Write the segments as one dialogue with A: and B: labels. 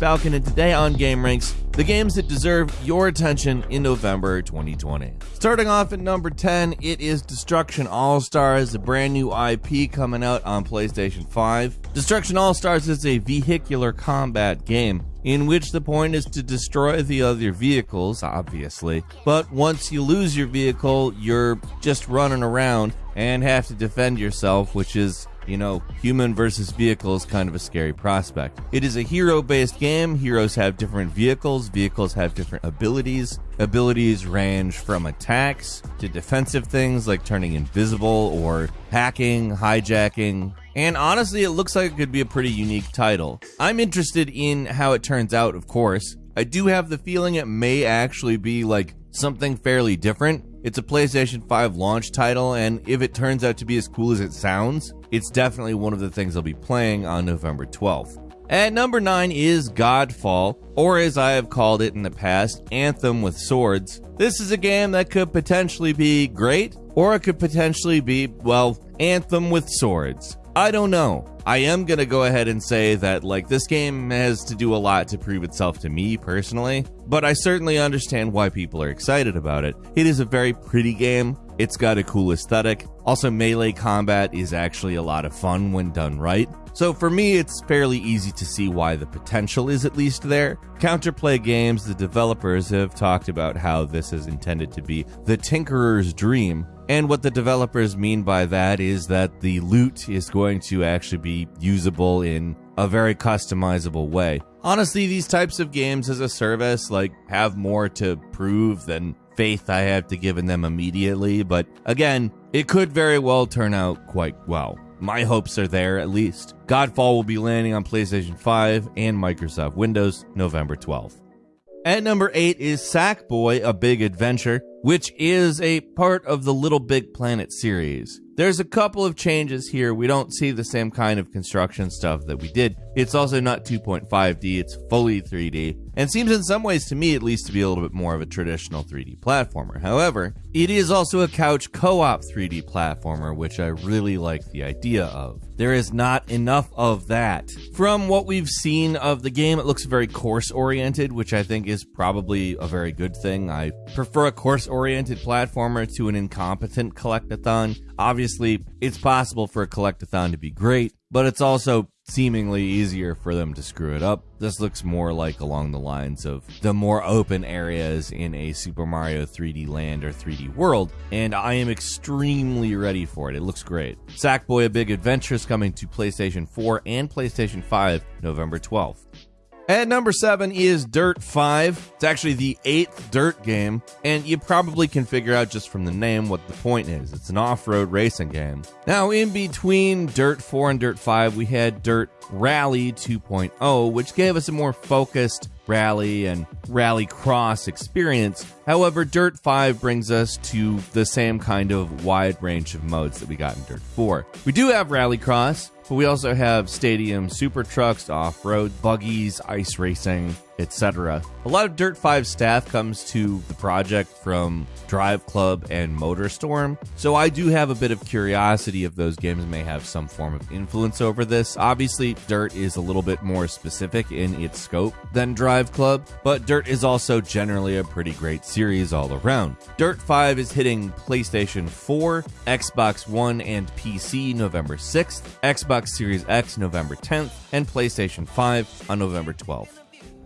A: Falcon, and today on Game Ranks, the games that deserve your attention in November 2020. Starting off at number 10, it is Destruction All Stars, a brand new IP coming out on PlayStation 5. Destruction All Stars is a vehicular combat game in which the point is to destroy the other vehicles, obviously. But once you lose your vehicle, you're just running around and have to defend yourself, which is you know, human versus vehicle is kind of a scary prospect. It is a hero based game. Heroes have different vehicles, vehicles have different abilities. Abilities range from attacks to defensive things like turning invisible or hacking, hijacking. And honestly, it looks like it could be a pretty unique title. I'm interested in how it turns out, of course. I do have the feeling it may actually be like something fairly different. It's a PlayStation 5 launch title, and if it turns out to be as cool as it sounds, it's definitely one of the things I'll be playing on November 12th. At number 9 is Godfall, or as I have called it in the past, Anthem with Swords. This is a game that could potentially be great, or it could potentially be, well, Anthem with Swords. I don't know. I am going to go ahead and say that, like, this game has to do a lot to prove itself to me personally, but I certainly understand why people are excited about it. It is a very pretty game. It's got a cool aesthetic. Also, melee combat is actually a lot of fun when done right. So for me, it's fairly easy to see why the potential is at least there. Counterplay Games, the developers, have talked about how this is intended to be the Tinkerer's dream, and what the developers mean by that is that the loot is going to actually be usable in a very customizable way. Honestly, these types of games as a service like have more to prove than faith I have to give in them immediately, but again, it could very well turn out quite well. My hopes are there at least. Godfall will be landing on PlayStation 5 and Microsoft Windows November 12th. At number 8 is Sackboy: A Big Adventure which is a part of the Little Big Planet series. There's a couple of changes here. We don't see the same kind of construction stuff that we did. It's also not 2.5D, it's fully 3D, and seems in some ways to me at least to be a little bit more of a traditional 3D platformer. However, it is also a couch co op 3D platformer, which I really like the idea of. There is not enough of that. From what we've seen of the game, it looks very course oriented, which I think is probably a very good thing. I prefer a course oriented platformer to an incompetent collectathon. Obviously, it's possible for a collectathon to be great, but it's also seemingly easier for them to screw it up. This looks more like along the lines of the more open areas in a Super Mario 3D Land or 3D World, and I am extremely ready for it. It looks great. Sackboy A Big Adventure is coming to PlayStation 4 and PlayStation 5 November 12th. At number seven is Dirt 5. It's actually the eighth Dirt game, and you probably can figure out just from the name what the point is. It's an off road racing game. Now, in between Dirt 4 and Dirt 5, we had Dirt Rally 2.0, which gave us a more focused rally and rally cross experience. However, Dirt 5 brings us to the same kind of wide range of modes that we got in Dirt 4. We do have rally cross, but we also have stadium super trucks, off road, buggies, ice racing, etc. A lot of Dirt 5 staff comes to the project from Drive Club and MotorStorm, so I do have a bit of curiosity if those games may have some form of influence over this. Obviously, Dirt is a little bit more specific in its scope than Drive Club, but Dirt is also generally a pretty great series all around. Dirt 5 is hitting PlayStation 4, Xbox One, and PC November 6th, Xbox Series X November 10th, and PlayStation 5 on November 12th.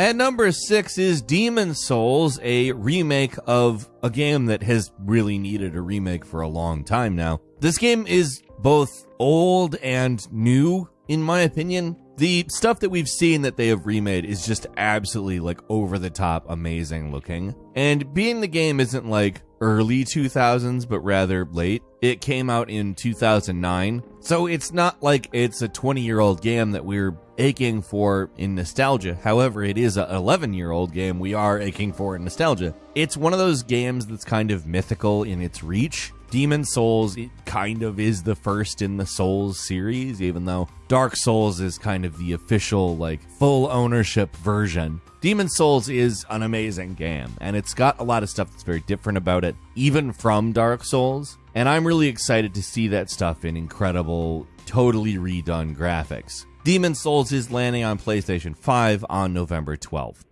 A: At number six is Demon's Souls, a remake of a game that has really needed a remake for a long time now. This game is both old and new, in my opinion. The stuff that we've seen that they have remade is just absolutely like over the top amazing looking. And being the game isn't like early 2000s, but rather late. It came out in 2009. So it's not like it's a 20 year old game that we're aching for in nostalgia. However, it is an 11 year old game we are aching for in nostalgia. It's one of those games that's kind of mythical in its reach. Demon's Souls it kind of is the first in the Souls series, even though Dark Souls is kind of the official, like, full ownership version. Demon's Souls is an amazing game, and it's got a lot of stuff that's very different about it, even from Dark Souls. And I'm really excited to see that stuff in incredible, totally redone graphics. Demon's Souls is landing on PlayStation 5 on November 12th.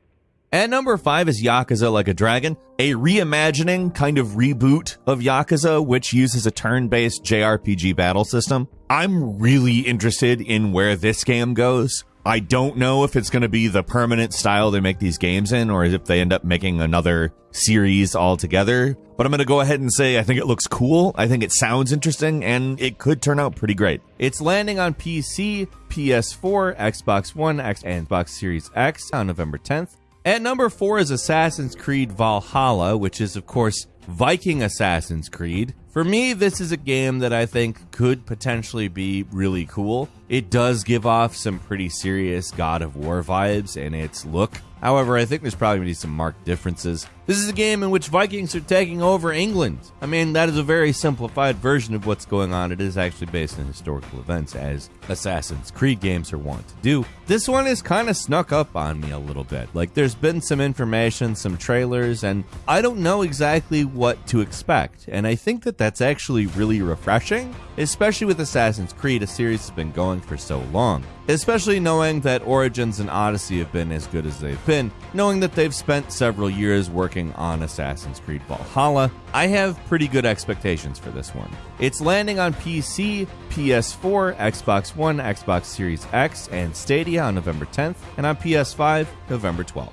A: At number five is Yakuza Like a Dragon, a reimagining kind of reboot of Yakuza, which uses a turn based JRPG battle system. I'm really interested in where this game goes. I don't know if it's going to be the permanent style they make these games in or if they end up making another series altogether. But I'm going to go ahead and say I think it looks cool. I think it sounds interesting and it could turn out pretty great. It's landing on PC, PS4, Xbox One, X, and Xbox Series X on November 10th. At number four is Assassin's Creed Valhalla, which is, of course, Viking Assassin's Creed. For me, this is a game that I think could potentially be really cool. It does give off some pretty serious God of War vibes in its look. However, I think there's probably going to be some marked differences. This is a game in which Vikings are taking over England. I mean, that is a very simplified version of what's going on. It is actually based on historical events, as Assassin's Creed games are wont to do. This one is kind of snuck up on me a little bit. Like, there's been some information, some trailers, and I don't know exactly what to expect. And I think that that's actually really refreshing, especially with Assassin's Creed, a series that's been going for so long especially knowing that Origins and Odyssey have been as good as they've been, knowing that they've spent several years working on Assassin's Creed Valhalla. I have pretty good expectations for this one. It's landing on PC, PS4, Xbox One, Xbox Series X, and Stadia on November 10th, and on PS5, November 12th.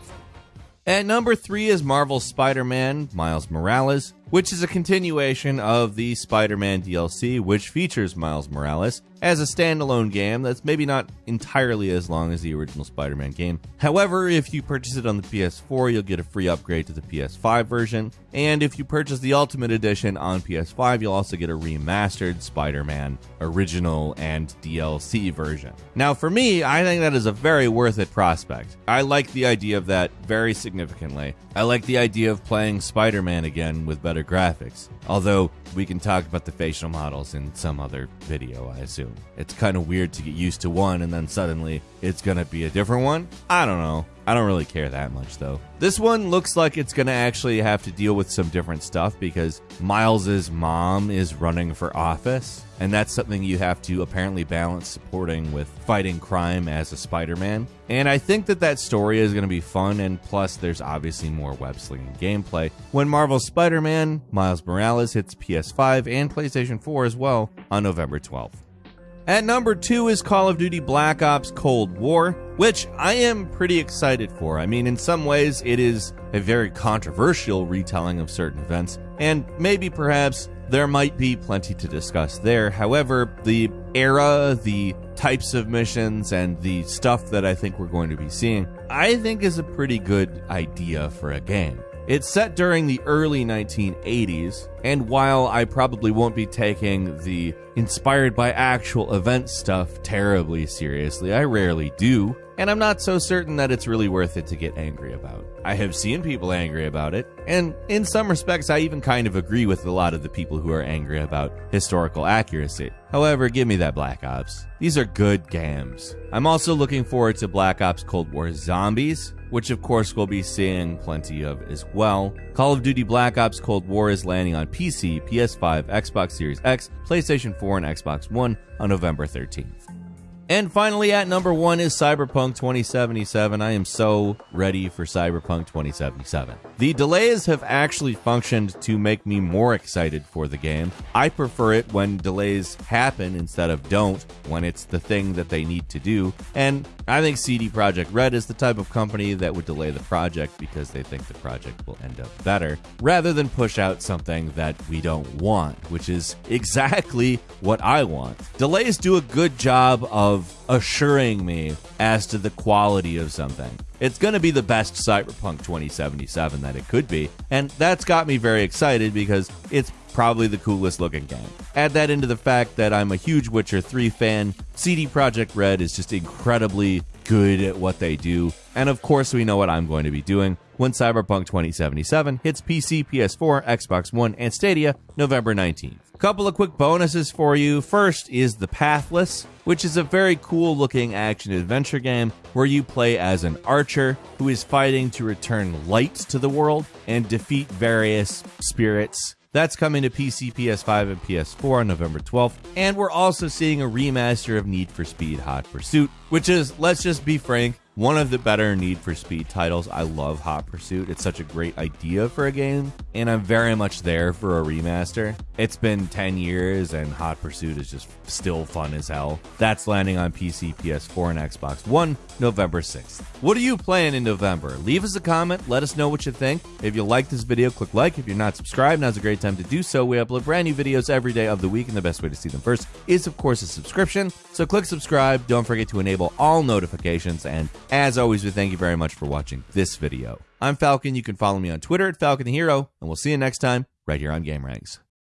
A: At number three is Marvel's Spider Man Miles Morales, which is a continuation of the Spider Man DLC, which features Miles Morales as a standalone game that's maybe not entirely as long as the original Spider Man game. However, if you purchase it on the PS4, you'll get a free upgrade to the PS5 version, and if you purchase the Ultimate Edition on PS5, you'll also get a remastered Spider Man original and DLC version. Now, for me, I think that is a very worth it prospect. I like the idea of that very significantly. I like the idea of playing Spider Man again with better graphics. Although we can talk about the facial models in some other video, I assume. It's kind of weird to get used to one and then suddenly it's to be a different one. I don't know. I don't really care that much though. This one looks like it's going to actually have to deal with some different stuff because Miles's mom is running for office, and that's something you have to apparently balance supporting with fighting crime as a Spider-Man. And I think that that story is going to be fun and plus there's obviously more web slinging gameplay. When Marvel's Spider-Man Miles Morales hits PS5 and PlayStation 4 as well on November 12th. At number two is Call of Duty Black Ops Cold War, which I am pretty excited for. I mean, in some ways, it is a very controversial retelling of certain events, and maybe perhaps there might be plenty to discuss there. However, the era, the types of missions, and the stuff that I think we're going to be seeing, I think is a pretty good idea for a game. It's set during the early 1980s, and while I probably won't be taking the inspired by actual event stuff terribly seriously, I rarely do, and I'm not so certain that it's really worth it to get angry about. I have seen people angry about it, and in some respects, I even kind of agree with a lot of the people who are angry about historical accuracy. However, give me that Black Ops. These are good games. I'm also looking forward to Black Ops Cold War Zombies, which of course we'll be seeing plenty of as well. Call of Duty Black Ops Cold War is landing on PC, PS5, Xbox Series X, PlayStation 4, and Xbox One on November 13th. And finally, at number one is Cyberpunk 2077. I am so ready for Cyberpunk 2077. The delays have actually functioned to make me more excited for the game. I prefer it when delays happen instead of don't, when it's the thing that they need to do. And I think CD Projekt Red is the type of company that would delay the project because they think the project will end up better, rather than push out something that we don't want, which is exactly what I want. Delays do a good job of assuring me as to the quality of something. It's going to be the best Cyberpunk 2077 that it could be, and that's got me very excited because it's probably the coolest looking game. Add that into the fact that I'm a huge Witcher 3 fan. CD Projekt Red is just incredibly good at what they do. And of course, we know what I'm going to be doing when Cyberpunk 2077 hits PC, PS4, Xbox One, and Stadia November 19th. Couple of quick bonuses for you. First is The Pathless, which is a very cool looking action adventure game where you play as an archer who is fighting to return light to the world and defeat various spirits That's coming to PC, PS5, and PS4 on November 12th. And we're also seeing a remaster of Need for Speed Hot Pursuit, which is, let's just be frank, one of the better Need for Speed titles. I love Hot Pursuit. It's such a great idea for a game, and I'm very much there for a remaster. It's been 10 years, and Hot Pursuit is just still fun as hell. That's landing on PC, PS4, and Xbox One November 6th. What are you playing in November? Leave us a comment. Let us know what you think. If you like this video, click like. If you're not subscribed, now's a great time to do so. We upload brand new videos every day of the week, and the best way to see them first is, of course, a subscription. So click subscribe. Don't forget to enable all notifications, and as always, we thank you very much for watching this video. I'm Falcon. You can follow me on Twitter at Falcon the Hero, and we'll see you next time right here on Game Ranks.